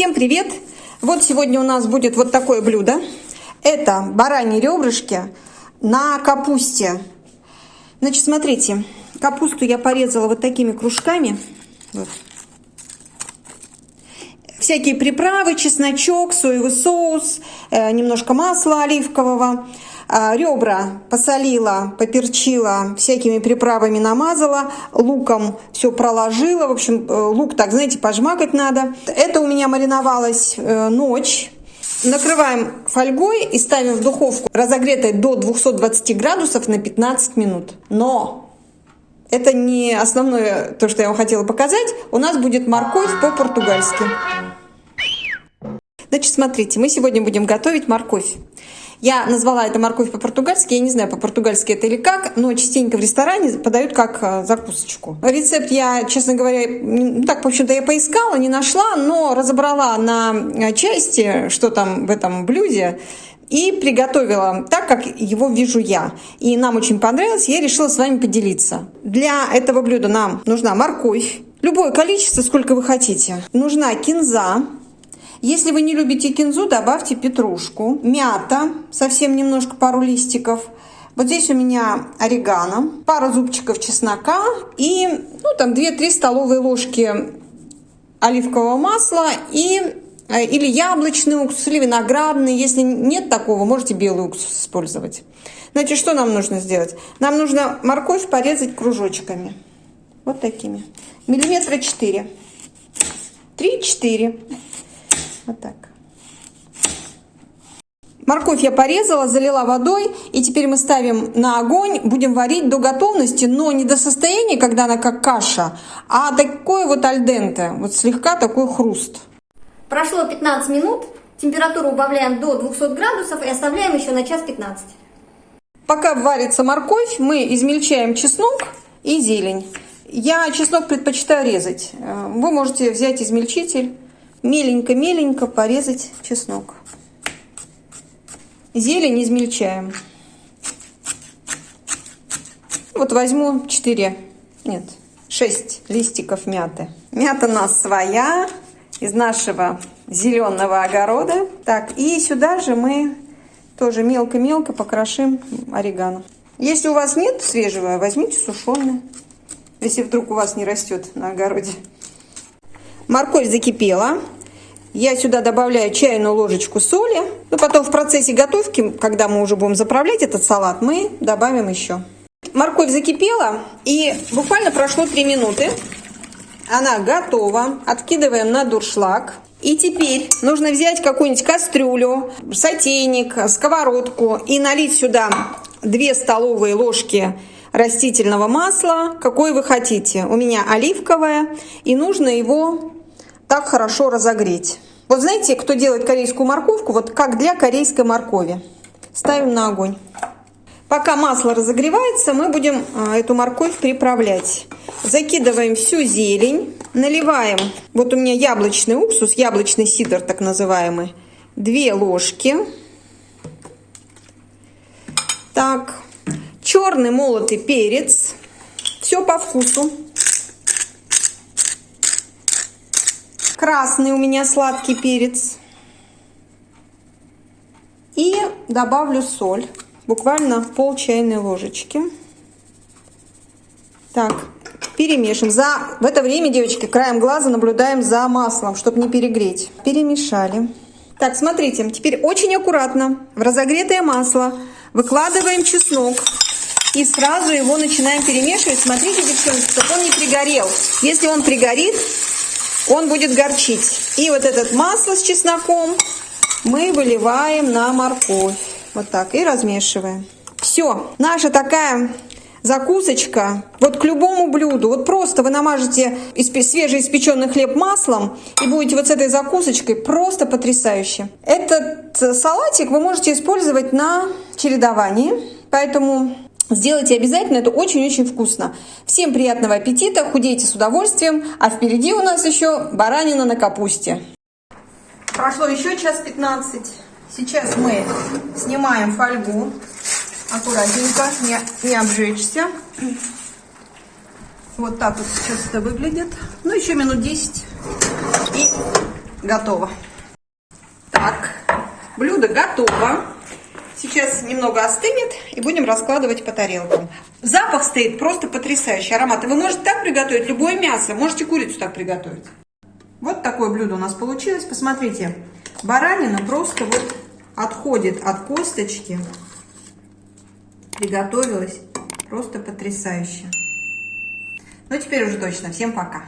Всем привет! Вот сегодня у нас будет вот такое блюдо. Это бараньи ребрышки на капусте. Значит, смотрите, капусту я порезала вот такими кружками. Вот. Всякие приправы, чесночок, соевый соус, э, немножко масла оливкового. А, ребра посолила, поперчила, всякими приправами намазала, луком все проложила. В общем, э, лук так, знаете, пожмакать надо. Это у меня мариновалось э, ночь. Накрываем фольгой и ставим в духовку, разогретой до 220 градусов на 15 минут. Но это не основное то, что я вам хотела показать. У нас будет морковь по-португальски. Значит, смотрите, мы сегодня будем готовить морковь. Я назвала это морковь по-португальски, я не знаю, по-португальски это или как, но частенько в ресторане подают как э, закусочку. Рецепт я, честно говоря, ну, так, в общем-то, я поискала, не нашла, но разобрала на э, части, что там в этом блюде, и приготовила так, как его вижу я. И нам очень понравилось, я решила с вами поделиться. Для этого блюда нам нужна морковь, любое количество, сколько вы хотите. Нужна кинза, если вы не любите кинзу, добавьте петрушку, мята, совсем немножко, пару листиков. Вот здесь у меня орегано, пара зубчиков чеснока и ну, там 2-3 столовые ложки оливкового масла и э, или яблочный уксус, или виноградный. Если нет такого, можете белый уксус использовать. Значит, что нам нужно сделать? Нам нужно морковь порезать кружочками. Вот такими. Миллиметра 4. 3-4. Вот так. Морковь я порезала, залила водой, и теперь мы ставим на огонь, будем варить до готовности, но не до состояния, когда она как каша, а такое вот альденте, вот слегка такой хруст. Прошло 15 минут, температуру убавляем до 200 градусов и оставляем еще на час 15. Пока варится морковь, мы измельчаем чеснок и зелень. Я чеснок предпочитаю резать. Вы можете взять измельчитель меленько-меленько порезать чеснок. Зелень измельчаем. Вот возьму 4, нет, 6 листиков мяты. Мята у нас своя, из нашего зеленого огорода. Так, и сюда же мы тоже мелко-мелко покрошим орегано. Если у вас нет свежего, возьмите сушеное, если вдруг у вас не растет на огороде. Морковь закипела. Я сюда добавляю чайную ложечку соли. Но потом в процессе готовки, когда мы уже будем заправлять этот салат, мы добавим еще. Морковь закипела и буквально прошло 3 минуты. Она готова. Откидываем на дуршлаг. И теперь нужно взять какую-нибудь кастрюлю, сотейник, сковородку и налить сюда 2 столовые ложки растительного масла, какое вы хотите. У меня оливковое, и нужно его так хорошо разогреть. Вот знаете, кто делает корейскую морковку, вот как для корейской моркови. Ставим на огонь. Пока масло разогревается, мы будем а, эту морковь приправлять. Закидываем всю зелень, наливаем, вот у меня яблочный уксус, яблочный сидр так называемый, 2 ложки. Так, черный молотый перец, все по вкусу. Красный у меня сладкий перец. И добавлю соль, буквально пол чайной ложечки. Так, перемешиваем. За... В это время, девочки, краем глаза наблюдаем за маслом, чтобы не перегреть. Перемешали. Так, смотрите, теперь очень аккуратно в разогретое масло выкладываем чеснок. И сразу его начинаем перемешивать. Смотрите, девчонки, чтобы он не пригорел. Если он пригорит, он будет горчить. И вот этот масло с чесноком мы выливаем на морковь. Вот так. И размешиваем. Все. Наша такая закусочка вот к любому блюду. Вот просто вы намажете свежеиспеченный хлеб маслом и будете вот с этой закусочкой просто потрясающе. Этот салатик вы можете использовать на чередовании. Поэтому Сделайте обязательно, это очень-очень вкусно. Всем приятного аппетита, худейте с удовольствием, а впереди у нас еще баранина на капусте. Прошло еще час 15. Сейчас мы снимаем фольгу. Аккуратненько, не, не обжечься. Вот так вот сейчас это выглядит. Ну, еще минут 10. И готово. Так, блюдо готово. Сейчас немного остынет и будем раскладывать по тарелкам. Запах стоит просто потрясающий, аромат. Вы можете так приготовить любое мясо, можете курицу так приготовить. Вот такое блюдо у нас получилось. Посмотрите, баранина просто вот отходит от косточки. Приготовилась просто потрясающе. Ну, теперь уже точно. Всем пока.